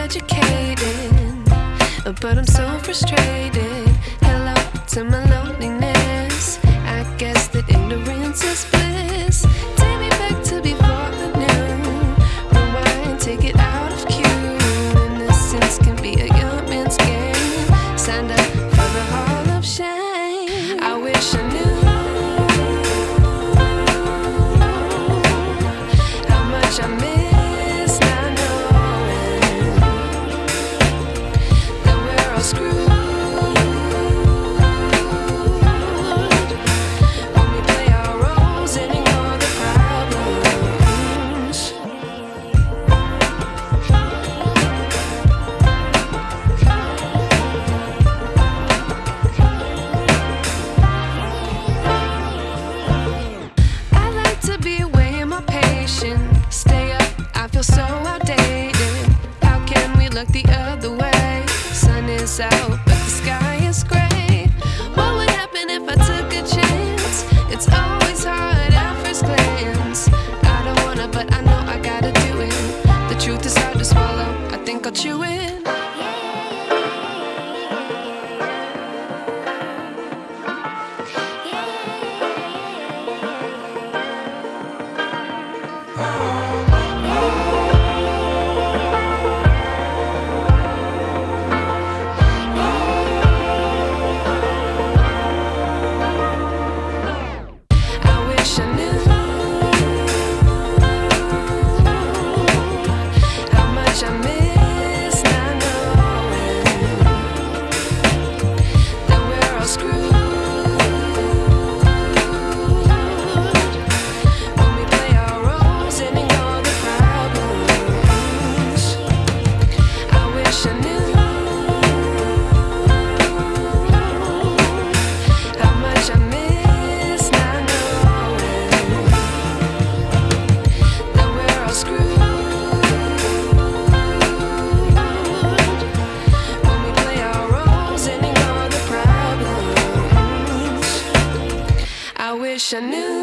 educated, but I'm so frustrated. Hello to my loneliness. is out, but the sky is gray. What would happen if I took a chance? It's always hard at first glance. I don't wanna, but I know I gotta do it. The truth is hard to swallow. I think I'll chew it. Yeah. I knew. wish I knew